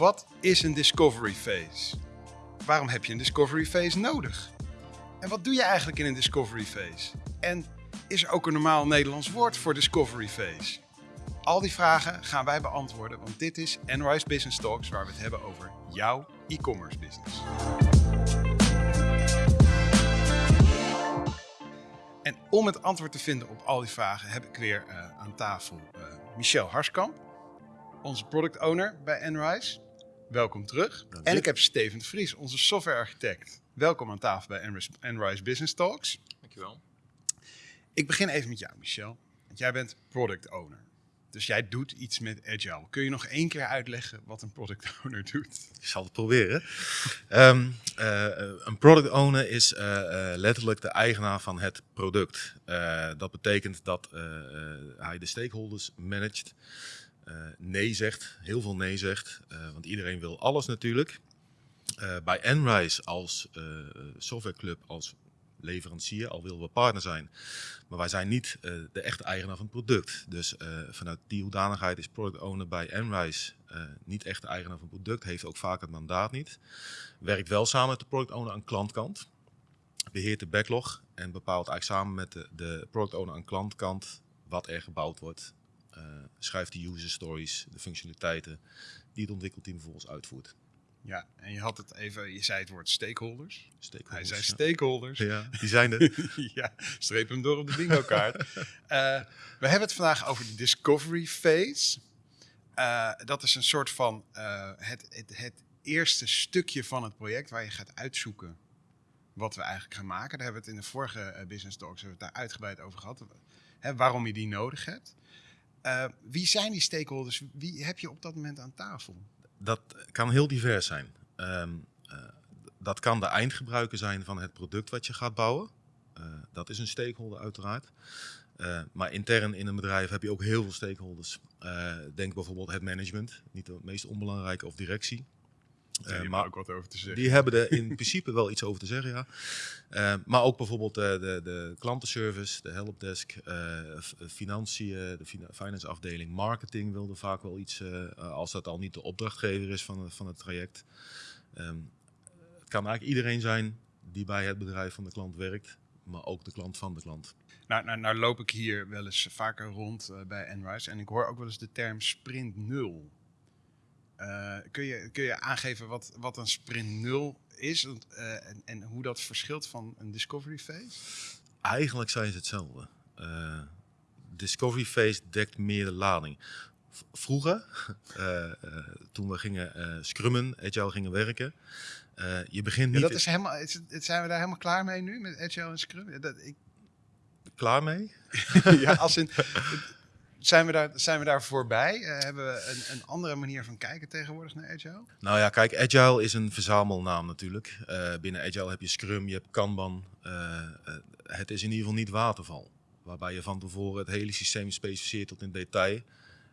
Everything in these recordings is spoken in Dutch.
Wat is een discovery phase? Waarom heb je een discovery phase nodig? En wat doe je eigenlijk in een discovery phase? En is er ook een normaal Nederlands woord voor discovery phase? Al die vragen gaan wij beantwoorden, want dit is Enrise Business Talks, waar we het hebben over jouw e-commerce business. En om het antwoord te vinden op al die vragen heb ik weer uh, aan tafel uh, Michel Harskamp, onze product owner bij Enrise. Welkom terug. En ik heb Steven Vries, onze software architect. Welkom aan tafel bij Enrise, Enrise Business Talks. Dankjewel. Ik begin even met jou, Michel. Want jij bent product owner. Dus jij doet iets met Agile. Kun je nog één keer uitleggen wat een product owner doet? Ik zal het proberen. um, uh, een product owner is uh, uh, letterlijk de eigenaar van het product. dat betekent dat hij de stakeholders managt, nee zegt, heel veel nee zegt, want iedereen wil alles natuurlijk. bij Enrise als softwareclub, als leverancier, al willen we partner zijn. Maar wij zijn niet de echte eigenaar van het product. Dus vanuit die hoedanigheid is product owner bij Enrise niet echt de eigenaar van het product, heeft ook vaak het mandaat niet. Werkt wel samen met de product owner aan klantkant. Beheert de backlog en bepaalt eigenlijk samen met de, de product owner aan klantkant wat er gebouwd wordt. Schrijft de user stories, de functionaliteiten die het ontwikkelteam vervolgens uitvoert. Ja, en je had het even, je zei het woord stakeholders. stakeholders Hij zei stakeholders. Ja, die zijn er. ja, streep hem door op de bingo kaart. uh, we hebben het vandaag over de discovery phase. Uh, dat is een soort van uh, het, het, het, eerste stukje van het project waar je gaat uitzoeken wat we eigenlijk gaan maken. Daar hebben we het in de vorige Business Talks hebben we het daar uitgebreid over gehad. Hè, waarom je die nodig hebt. Wie zijn die stakeholders? Wie heb je op dat moment aan tafel? dat kan heel divers zijn. Um, uh, dat kan de eindgebruiker zijn van het product wat je gaat bouwen. Uh, dat is een stakeholder uiteraard. Maar intern in een bedrijf heb je ook heel veel stakeholders. denk bijvoorbeeld het management, niet de meest onbelangrijke, of directie. Uh, maar ook wat over te zeggen. Die hebben er in principe wel iets over te zeggen, ja. Uh, maar ook bijvoorbeeld uh, de, de klantenservice, de helpdesk, financiën, de finance afdeling, marketing wilde vaak wel iets, als dat al niet de opdrachtgever is van, van het traject. Um, het kan eigenlijk iedereen zijn die bij het bedrijf van de klant werkt, maar ook de klant van de klant. Nou, nou, nou loop ik hier wel eens vaker rond bij Enrise en ik hoor ook wel eens de term sprint nul. Uh, kun, je, kun je aangeven wat, wat een sprint 0 is uh, en, en, hoe dat verschilt van een discovery phase? Eigenlijk zijn ze hetzelfde. Uh, discovery phase dekt meer de lading. V vroeger, toen we gingen scrummen, agile gingen werken, je begint niet... Ja, dat is helemaal, is, zijn we daar helemaal klaar mee nu, met agile en scrum? Dat, ik... Klaar mee? ja, als in... Zijn we daar, zijn we daar voorbij? Uh, hebben we een, een, andere manier van kijken tegenwoordig naar Agile? Nou ja, kijk, Agile is een verzamelnaam natuurlijk. Uh, binnen Agile heb je Scrum, je hebt Kanban. Uh, het is in ieder geval niet waterval. Waarbij je van tevoren het hele systeem specificeert tot in detail.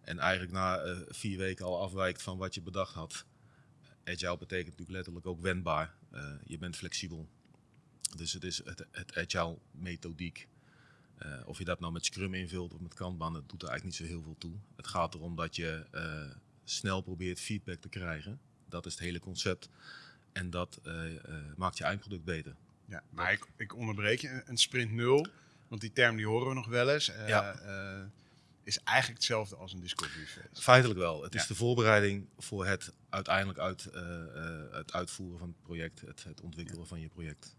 En eigenlijk na vier weken al afwijkt van wat je bedacht had. Agile betekent natuurlijk letterlijk ook wendbaar. je bent flexibel. Dus het is het, het Agile methodiek. Uh, of je dat nou met Scrum invult of met Kanban, dat doet er eigenlijk niet zo heel veel toe. Het gaat erom dat je uh, snel probeert feedback te krijgen. Dat is het hele concept. En dat uh, maakt je eindproduct beter. Ja, maar ik, ik, onderbreek je. Een sprint nul, want die term die horen we nog wel eens. Ja. is eigenlijk hetzelfde als een discovery phase. Feitelijk wel. Het is de voorbereiding voor het uiteindelijk uit, het uitvoeren van het project, het, het ontwikkelen ja. van je project.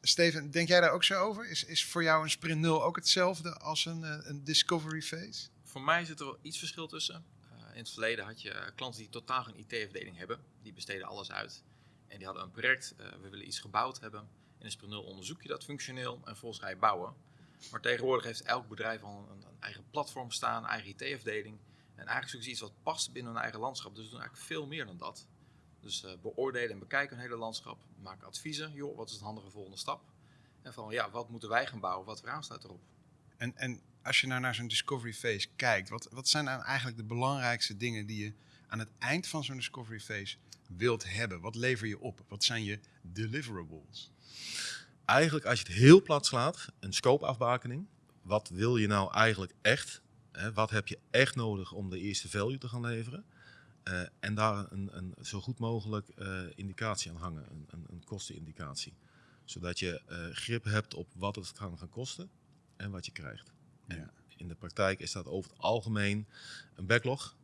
Steven, denk jij daar ook zo over? Is, is voor jou een sprint 0 ook hetzelfde als een, eh, een discovery phase? Voor mij zit er wel iets verschil tussen. Uh, in het verleden had je klanten die totaal geen IT-afdeling hebben. Die besteden alles uit. En die hadden een project, we willen iets gebouwd hebben. In een sprint 0 onderzoek je dat functioneel en vervolgens ga je bouwen. Maar tegenwoordig heeft elk bedrijf al een, een eigen platform staan, eigen IT-afdeling. En eigenlijk zoeken ze iets wat past binnen hun eigen landschap. Dus we doen eigenlijk veel meer dan dat. Dus uh, beoordelen en bekijken een hele landschap. Maken adviezen. Joh, wat is het handige volgende stap? En van ja, wat moeten wij gaan bouwen? Wat raam staat erop? En, en als je nou naar zo'n discovery phase kijkt, wat, wat zijn dan eigenlijk de belangrijkste dingen die je aan het eind van zo'n discovery phase wilt hebben? Wat lever je op? Wat zijn je deliverables? Eigenlijk, als je het heel plat slaat, een scope-afbakening. Wat wil je nou eigenlijk echt? Hè? Wat heb je echt nodig om de eerste value te gaan leveren? Eh, en daar een, een zo goed mogelijk eh, indicatie aan hangen, een, een, een kostenindicatie. Zodat je eh, grip hebt op wat het kan gaan kosten en wat je krijgt. En in de praktijk is dat over het algemeen een backlog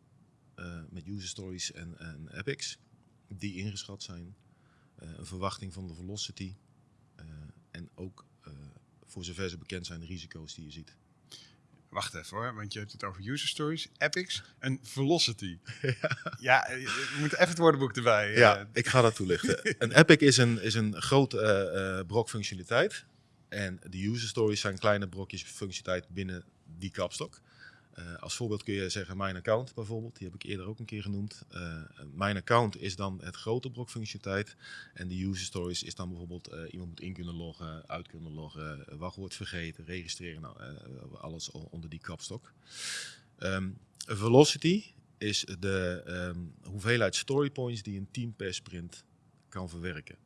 met user stories en, en epics die ingeschat zijn. Een verwachting van de velocity en ook voor zover ze bekend zijn de risico's die je ziet. Wacht even hoor, want je hebt het over user stories, epics en velocity. ja, eh, we moeten even het woordenboek erbij. eh. Ja, ik ga dat toelichten. een epic is een, is een groot eh, eh, brok functionaliteit. En de user stories zijn kleine brokjes functionaliteit binnen die kapstok. Eh, als voorbeeld kun je zeggen mijn account bijvoorbeeld. Die heb ik eerder ook een keer genoemd. Eh, mijn account is dan het grote brok functionaliteit. En de user stories is dan bijvoorbeeld eh, iemand moet in kunnen loggen, uit kunnen loggen, wachtwoord vergeten, registreren. Nou, alles onder die kapstok. Ehm, velocity is de ehm, hoeveelheid story points die een team per sprint kan verwerken.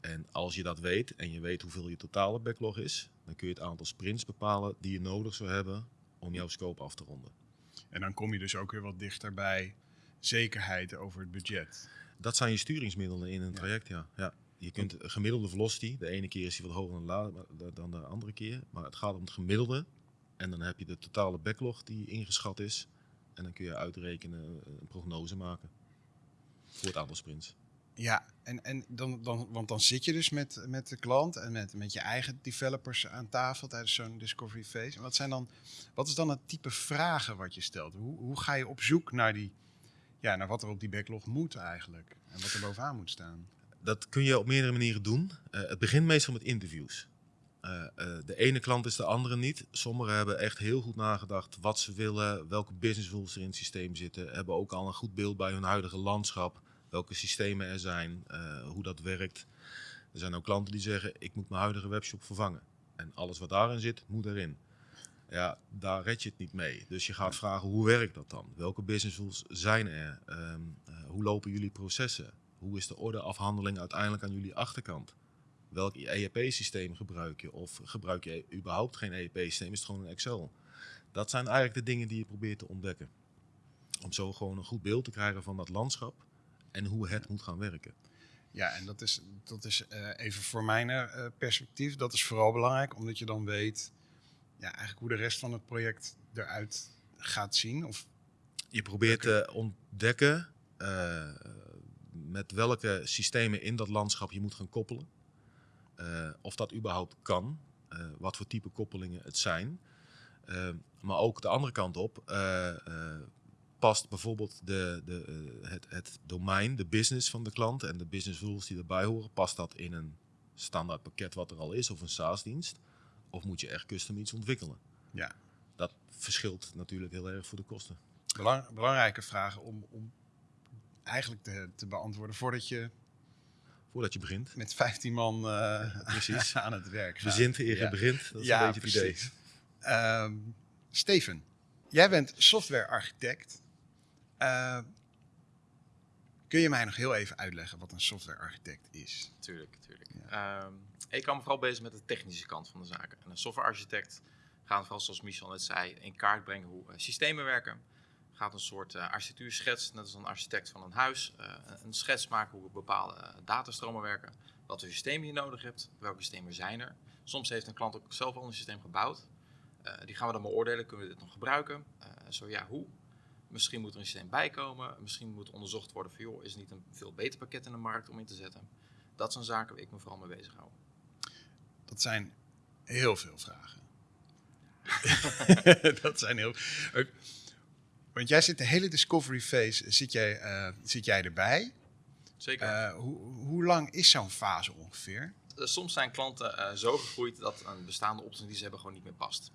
En als je dat weet en je weet hoeveel je totale backlog is, dan kun je het aantal sprints bepalen die je nodig zou hebben om jouw scope af te ronden. En dan kom je dus ook weer wat dichter bij zekerheid over het budget. Dat zijn je sturingsmiddelen in een Ja. traject, ja. ja. Je kunt gemiddelde velocity, de ene keer is die wat hoger dan de andere keer, maar het gaat om het gemiddelde. En dan heb je de totale backlog die ingeschat is. En dan kun je uitrekenen, eh, een prognose maken voor het aantal sprints. Ja, en, en dan, dan, want dan zit je dus met, met de klant en met, met je eigen developers aan tafel tijdens zo'n discovery phase. En wat, zijn dan, wat is dan het type vragen wat je stelt? Hoe, hoe ga je op zoek naar, die, ja, naar wat er op die backlog moet eigenlijk? En wat er bovenaan moet staan? Dat kun je op meerdere manieren doen. Eh, het begint meestal met interviews. Eh, eh, de ene klant is de andere niet. Sommigen hebben echt heel goed nagedacht wat ze willen, welke business rules er in het systeem zitten. Hebben ook al een goed beeld bij hun huidige landschap, welke systemen er zijn, eh, hoe dat werkt. Er zijn ook klanten die zeggen, ik moet mijn huidige webshop vervangen. En alles wat daarin zit, moet erin. Ja, daar red je het niet mee. Dus je gaat vragen, hoe werkt dat dan? Welke business rules zijn er? Ehm, eh, hoe lopen jullie processen? Hoe is de ordeafhandeling uiteindelijk aan jullie achterkant? Welk ERP-systeem gebruik je? Of gebruik je überhaupt geen ERP-systeem? Is het gewoon een Excel? Dat zijn eigenlijk de dingen die je probeert te ontdekken. Om zo gewoon een goed beeld te krijgen van dat landschap en hoe het moet gaan werken. Ja, en dat is, dat is eh, even voor mijn eh, perspectief, dat is vooral belangrijk, omdat je dan weet ja, eigenlijk hoe de rest van het project eruit gaat zien. Of, Je probeert te ontdekken eh, met welke systemen in dat landschap je moet gaan koppelen. Of dat überhaupt kan. wat voor type koppelingen het zijn. Maar ook de andere kant op. past bijvoorbeeld de, de, eh, het, het domein, de business van de klant en de business rules die erbij horen. Past dat in een standaard pakket wat er al is of een SaaS-dienst? Of moet je echt custom iets ontwikkelen? ja, Dat verschilt natuurlijk heel erg voor de kosten. belang- belangrijke vragen om, om eigenlijk te, te beantwoorden voordat je Voordat je begint. met 15 man eh, Precies. aan het werk. Verzint eer je Ja. begint. Dat is Ja, een beetje het idee. Ehm, Steven, jij bent softwarearchitect. Eh, kun je mij nog heel even uitleggen wat een softwarearchitect is? Tuurlijk, tuurlijk. Ehm, ik kan me vooral bezig met de technische kant van de zaken. En een softwarearchitect gaat vooral, zoals Michel net zei, in kaart brengen hoe eh, systemen werken. Gaat een soort eh architectuurschets, net als een architect van een huis, eh, een schets maken hoe bepaalde datastromen werken. Wat voor systemen je nodig hebt, welke systemen zijn er. Soms heeft een klant ook zelf al een systeem gebouwd. Die gaan we dan beoordelen, kunnen we dit nog gebruiken? Zo ja, hoe? Misschien moet er een systeem bijkomen. Misschien moet onderzocht worden van, joh, is er niet een veel beter pakket in de markt om in te zetten? Dat zijn zaken waar ik me vooral mee bezig hou. Dat zijn heel veel vragen. dat zijn heel. Want jij zit de hele discovery phase, zit jij, eh, zit jij erbij? Zeker. Eh, hoe, hoe lang is zo'n fase ongeveer? Eh, Soms zijn klanten eh, zo gegroeid dat een bestaande optie die ze hebben gewoon niet meer past.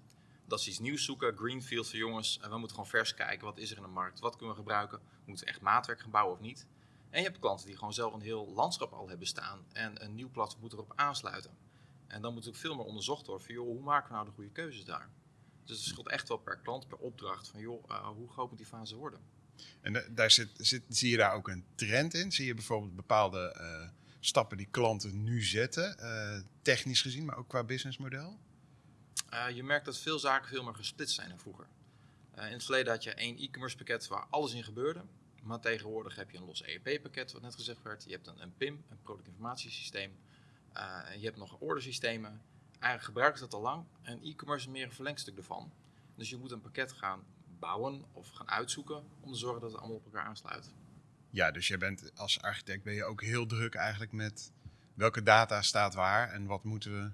Dat ze iets nieuws zoeken, greenfield voor jongens. En we moeten gewoon vers kijken, wat is er in de markt? Wat kunnen we gebruiken? Moeten we echt maatwerk gaan bouwen of niet? En je hebt klanten die gewoon zelf een heel landschap al hebben staan. En een nieuw platform moet erop aansluiten. En dan moet ook veel meer onderzocht worden van, joh, hoe maken we nou de goede keuzes daar? Dus het scheelt echt wel per klant, per opdracht van, joh, eh, hoe groot moet die fase worden? En da- daar zit, zit, zie je daar ook een trend in? Zie je bijvoorbeeld bepaalde eh, stappen die klanten nu zetten, eh, technisch gezien, maar ook qua businessmodel? Eh, je merkt dat veel zaken veel meer gesplitst zijn dan vroeger. Eh, in het verleden had je één e-commerce pakket waar alles in gebeurde. Maar tegenwoordig heb je een los ERP-pakket, wat net gezegd werd. Je hebt een, een PIM, een productinformatiesysteem. Uh, je hebt nog ordersystemen. Eigenlijk gebruiken ze dat al lang. En e-commerce is meer een verlengstuk ervan. Dus je moet een pakket gaan bouwen of gaan uitzoeken om te zorgen dat het allemaal op elkaar aansluit. Ja, dus je bent als architect ben je ook heel druk eigenlijk met welke data staat waar en wat moeten we,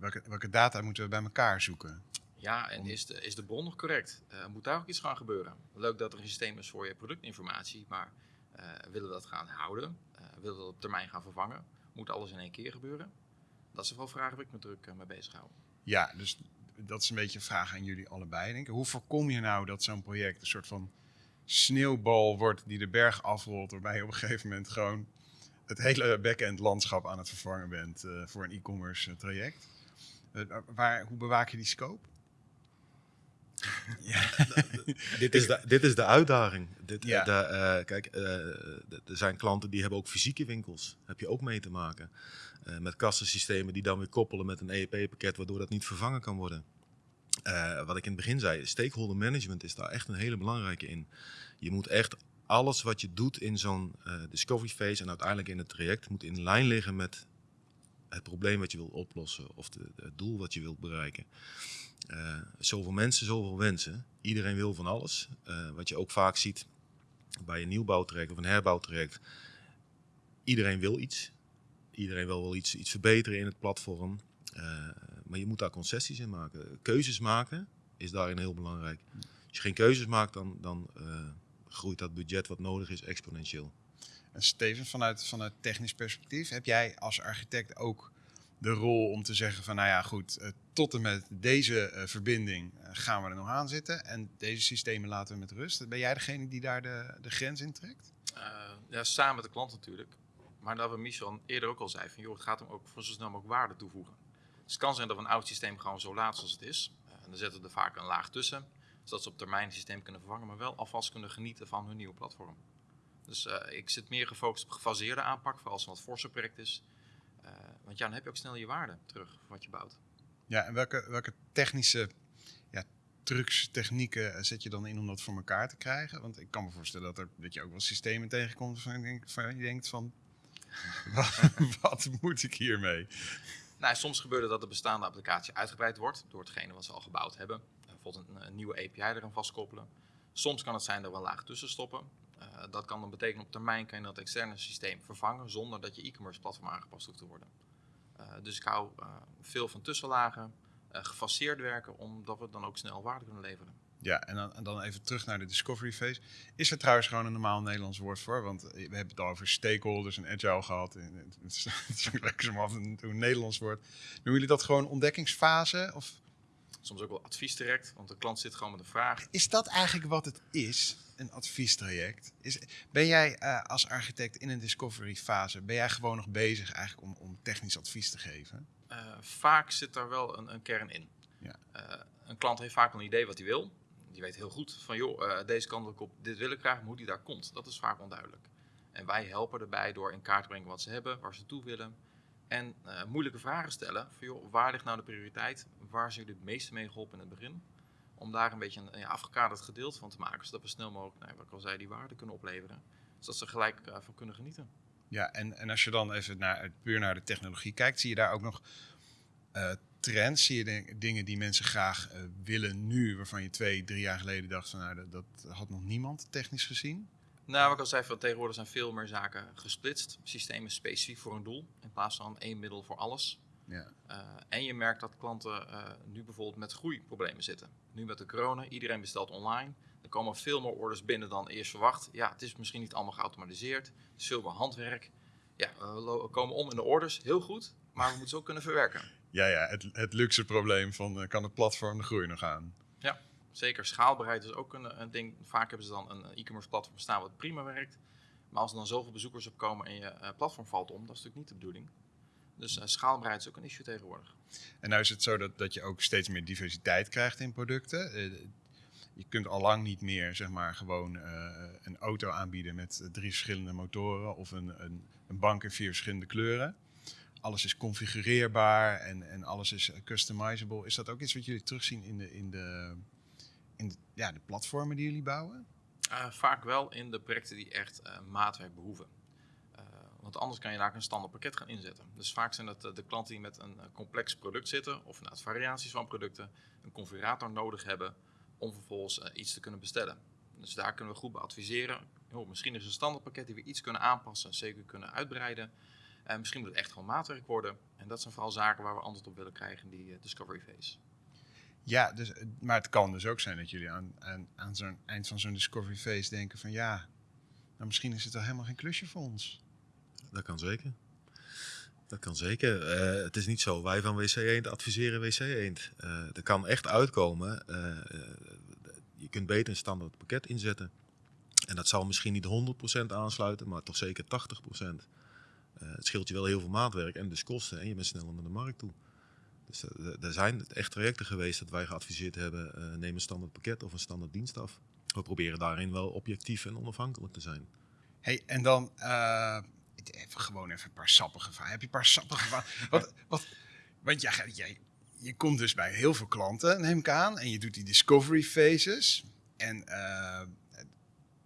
welke, welke data moeten we bij elkaar zoeken. Ja, en is de, is de bron nog correct? Uh, moet daar ook iets gaan gebeuren? Leuk dat er een systeem is voor je productinformatie, maar uh, willen we dat gaan houden? Uh, willen we dat op termijn gaan vervangen? Moet alles in één keer gebeuren? Dat zijn wel vragen waar ik me druk mee bezig hou. Ja, dus dat is een beetje een vraag aan jullie allebei. Denk ik. Hoe voorkom je nou dat zo'n project een soort van sneeuwbal wordt die de berg afrolt, waarbij je op een gegeven moment gewoon het hele back-end landschap aan het vervangen bent voor een e-commerce traject? Waar, hoe bewaak je die scope? Ja. dit, is de, dit is de uitdaging. Dit, ja. de, uh, kijk, uh, er zijn klanten die hebben ook fysieke winkels. Heb je ook mee te maken. Uh, met kassensystemen die dan weer koppelen met een EEP-pakket, waardoor dat niet vervangen kan worden. wat ik in het begin zei, stakeholder management is daar echt een hele belangrijke in. Je moet echt alles wat je doet in zo'n discovery phase en uiteindelijk in het traject, moet in lijn liggen met het probleem wat je wil oplossen of de, het doel wat je wilt bereiken. Uh, zoveel mensen, zoveel wensen. Iedereen wil van alles. Uh, wat je ook vaak ziet bij een nieuwbouwtraject of een herbouwtraject. Iedereen wil iets. Iedereen wil wel iets, iets verbeteren in het platform. Uh, maar je moet daar concessies in maken. Keuzes maken is daarin heel belangrijk. Als je geen keuzes maakt, dan, dan groeit dat budget wat nodig is exponentieel. En Steven, vanuit, vanuit technisch perspectief, heb jij als architect ook de rol om te zeggen van nou ja goed, uh, tot en met deze uh, verbinding uh, gaan we er nog aan zitten en deze systemen laten we met rust. Ben jij degene die daar de, de grens in trekt? ja, samen met de klant natuurlijk. Maar dat we Michel eerder ook al zei van joh, het gaat hem ook voor zo snel mogelijk waarde toevoegen. Dus het kan zijn dat we een oud systeem gewoon zo laat zoals het is. en dan zetten we er vaak een laag tussen, zodat ze op termijn het systeem kunnen vervangen, maar wel alvast kunnen genieten van hun nieuwe platform. Dus ik zit meer gefocust op gefaseerde aanpak, vooral als het een wat forser project is. Uh, want ja, dan heb je ook snel je waarde terug voor wat je bouwt. Ja, en welke, welke technische ja, trucs, technieken zet je dan in om dat voor elkaar te krijgen? Want ik kan me voorstellen dat, er, dat je ook wel systemen tegenkomt waarvan je denkt van, je denkt van wat, wat, moet ik hiermee? Nou, soms gebeurt het dat de bestaande applicatie uitgebreid wordt door hetgene wat ze al gebouwd hebben. Bijvoorbeeld een, een nieuwe API eraan vastkoppelen. Soms kan het zijn dat we een laag tussen stoppen. Uh, dat kan dan betekenen op termijn kan je dat externe systeem vervangen zonder dat je e-commerce platform aangepast hoeft te worden. Uh, dus ik hou uh, veel van tussenlagen, gefaseerd werken, omdat we dan ook snel waarde kunnen leveren. Ja, en dan, en dan, even terug naar de discovery phase. Is er trouwens gewoon een normaal Nederlands woord voor? Want we hebben het al over stakeholders en agile gehad. Het is lekker zo af en toe een Nederlands woord. Noemen jullie dat gewoon ontdekkingsfase? Of? Soms ook wel adviestraject, want de klant zit gewoon met een vraag. Is dat eigenlijk wat het is? een adviestraject. Is, ben jij uh, als architect in een discovery fase, ben jij gewoon nog bezig eigenlijk om, om technisch advies te geven? Uh, vaak zit daar wel een, een kern in. Ja. Uh, een klant heeft vaak een idee wat hij wil. Die weet heel goed van, joh, deze kant ik op, dit wil ik graag, hoe die daar komt. Dat is vaak onduidelijk. En wij helpen erbij door in kaart te brengen wat ze hebben, waar ze toe willen. En moeilijke vragen stellen. Van, joh, waar ligt nou de prioriteit? Waar zijn jullie het meeste mee geholpen in het begin? om daar een beetje een ja, afgekaderd gedeelte van te maken, zodat we snel mogelijk, nou, wat ik al zei, die waarde kunnen opleveren. Zodat ze gelijk uh, van kunnen genieten. Ja, en, en als je dan even naar, puur naar de technologie kijkt, zie je daar ook nog uh, trends? Zie je dingen die mensen graag willen nu, waarvan je twee, drie jaar geleden dacht van nou, dat had nog niemand technisch gezien? Nou, wat ik al zei, van tegenwoordig zijn veel meer zaken gesplitst. Systemen specifiek voor een doel, in plaats van één middel voor alles. Ja. Uh, en je merkt dat klanten uh, nu bijvoorbeeld met groeiproblemen zitten. Nu met de corona, iedereen bestelt online. Er komen veel meer orders binnen dan eerst verwacht. Ja, het is misschien niet allemaal geautomatiseerd. Het is veel meer handwerk. Ja, we komen om in de orders, heel goed. Maar we moeten ze ook kunnen verwerken. Ja, ja het, het luxe probleem van uh, kan het platform de groei nog aan? Ja, zeker. Schaalbaarheid is ook een, een ding. Vaak hebben ze dan een e-commerce platform staan wat prima werkt. Maar als er dan zoveel bezoekers op komen en je platform valt om, dat is natuurlijk niet de bedoeling. Dus uh, schaalbaarheid is ook een issue tegenwoordig. En nou is het zo dat, dat je ook steeds meer diversiteit krijgt in producten. Je kunt al lang niet meer zeg maar, gewoon een auto aanbieden met drie verschillende motoren of een, een, een, bank in vier verschillende kleuren. Alles is configureerbaar en, en alles is customizable. Is dat ook iets wat jullie terugzien in de, in de, in de, ja, de platformen die jullie bouwen? Uh, vaak wel in de projecten die echt uh, maatwerk behoeven. Uh, want anders kan je daar een standaard pakket gaan inzetten. Dus vaak zijn het de klanten die met een complex product zitten, of nou, variaties van producten, een configurator nodig hebben om vervolgens iets te kunnen bestellen. Dus daar kunnen we goed bij adviseren. Misschien is een standaard pakket die we iets kunnen aanpassen, zeker kunnen uitbreiden. En misschien moet het echt gewoon maatwerk worden. En dat zijn vooral zaken waar we antwoord op willen krijgen in die discovery phase. Ja, dus, maar het kan dus ook zijn dat jullie aan, aan, aan zo'n eind van zo'n discovery phase denken van ja, nou misschien is het wel helemaal geen klusje voor ons. Dat kan zeker. Dat kan zeker. Uh, het is niet zo, wij van WC Eend adviseren WC Eend. Uh, er kan echt uitkomen, je kunt beter een standaard pakket inzetten. En dat zal misschien niet 100% aansluiten, maar toch zeker 80%. het scheelt je wel heel veel maatwerk en dus kosten en je bent sneller naar de markt toe. Dus uh, er zijn echt trajecten geweest dat wij geadviseerd hebben, uh, neem een standaard pakket of een standaard dienst af. We proberen daarin wel objectief en onafhankelijk te zijn. Hey, en dan uh, even, gewoon even een paar sappige vragen. Heb je een paar sappige vragen? wat, wat, want jij, jij, je komt dus bij heel veel klanten, neem ik aan, en je doet die discovery phases. En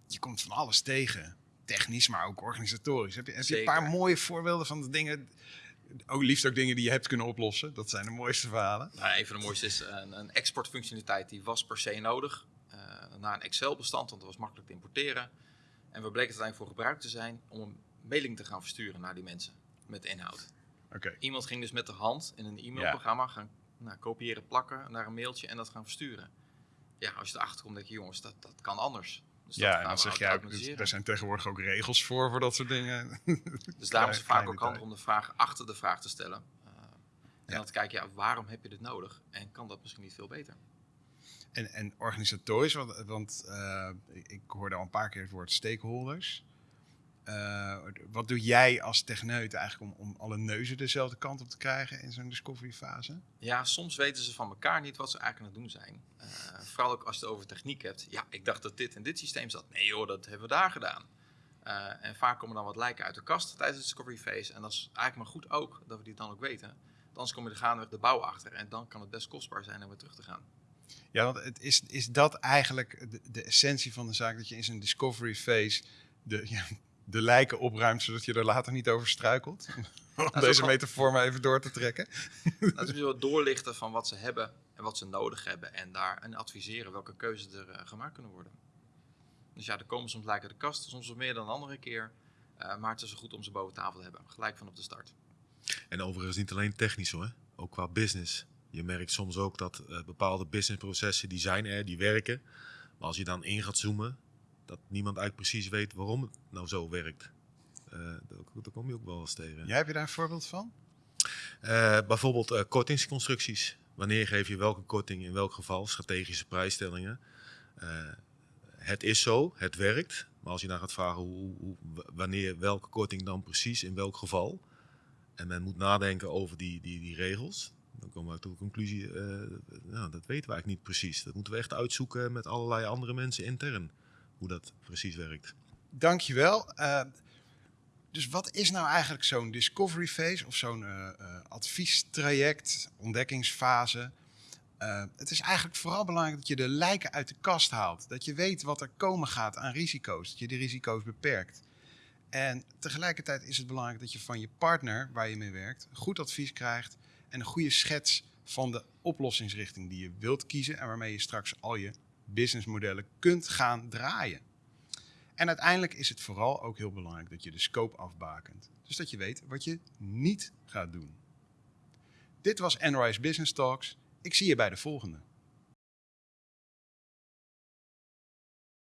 je komt van alles tegen. Technisch, maar ook organisatorisch. Heb je, heb je een paar mooie voorbeelden van de dingen ook liefst ook dingen die je hebt kunnen oplossen. Dat zijn de mooiste verhalen. Nou, een van de mooiste is een, een exportfunctionaliteit die was per se nodig. Uh, naar een Excel-bestand, want dat was makkelijk te importeren. En we bleken het uiteindelijk voor gebruikt te zijn om een mailing te gaan versturen naar die mensen met inhoud. Okay. Iemand ging dus met de hand in een e-mailprogramma gaan nou, kopiëren, plakken naar een mailtje en dat gaan versturen. Ja, als je erachter komt, denk je, jongens, dat, dat kan anders. Dus ja, en dan zeg je ook, dus er zijn tegenwoordig ook regels voor, voor dat soort dingen. Dus daarom is het vaak ook handig om de vraag achter de vraag te stellen. Uh, en ja. dan te kijken, ja, waarom heb je dit nodig? En kan dat misschien niet veel beter? En, en organisatorisch, want, want uh, ik hoorde al een paar keer het woord stakeholders. Uh, wat doe jij als techneut eigenlijk om, om alle neuzen dezelfde kant op te krijgen in zo'n discovery fase? Ja, soms weten ze van elkaar niet wat ze eigenlijk aan het doen zijn. Uh, vooral ook als je het over techniek hebt. Ja, ik dacht dat dit en dit systeem zat. Nee joh, dat hebben we daar gedaan. Uh, en vaak komen dan wat lijken uit de kast tijdens de discovery phase. En dat is eigenlijk maar goed ook dat we die dan ook weten. Anders kom je er gaandeweg de bouw achter. En dan kan het best kostbaar zijn om weer terug te gaan. Ja, want het is, is dat eigenlijk de, de essentie van de zaak? Dat je in zo'n discovery phase de, ja, de lijken opruimt, zodat je er later niet over struikelt? Om deze metafoor maar even door te trekken. Dat is wel doorlichten van wat ze hebben en wat ze nodig hebben. En daar en adviseren welke keuzes er uh, gemaakt kunnen worden. Dus ja, er komen soms lijken de kast, soms wat meer dan een andere keer. Uh, maar het is goed om ze boven tafel te hebben, gelijk vanop de start. En overigens niet alleen technisch hoor, ook qua business. Je merkt soms ook dat uh, bepaalde businessprocessen die zijn er, die werken. Maar als je dan in gaat zoomen, dat niemand eigenlijk precies weet waarom het nou zo werkt. Uh, daar, kom je ook wel eens tegen. Jij heb je daar een voorbeeld van? Uh, bijvoorbeeld uh, kortingsconstructies. Wanneer geef je welke korting in welk geval? Strategische prijsstellingen. het is zo, het werkt. Maar als je dan gaat vragen hoe, hoe, wanneer welke korting dan precies in welk geval. En men moet nadenken over die, die, die regels. Dan komen we tot de conclusie, nou, dat weten we eigenlijk niet precies. Dat moeten we echt uitzoeken met allerlei andere mensen intern hoe dat precies werkt. Dankjewel. Uh, dus wat is nou eigenlijk zo'n discovery phase of zo'n uh, adviestraject, ontdekkingsfase? het is eigenlijk vooral belangrijk dat je de lijken uit de kast haalt. Dat je weet wat er komen gaat aan risico's. Dat je de risico's beperkt. En tegelijkertijd is het belangrijk dat je van je partner waar je mee werkt goed advies krijgt en een goede schets van de oplossingsrichting die je wilt kiezen en waarmee je straks al je businessmodellen kunt gaan draaien. En uiteindelijk is het vooral ook heel belangrijk dat je de scope afbakent. Dus dat je weet wat je niet gaat doen. Dit was Enrise Business Talks. Ik zie je bij de volgende.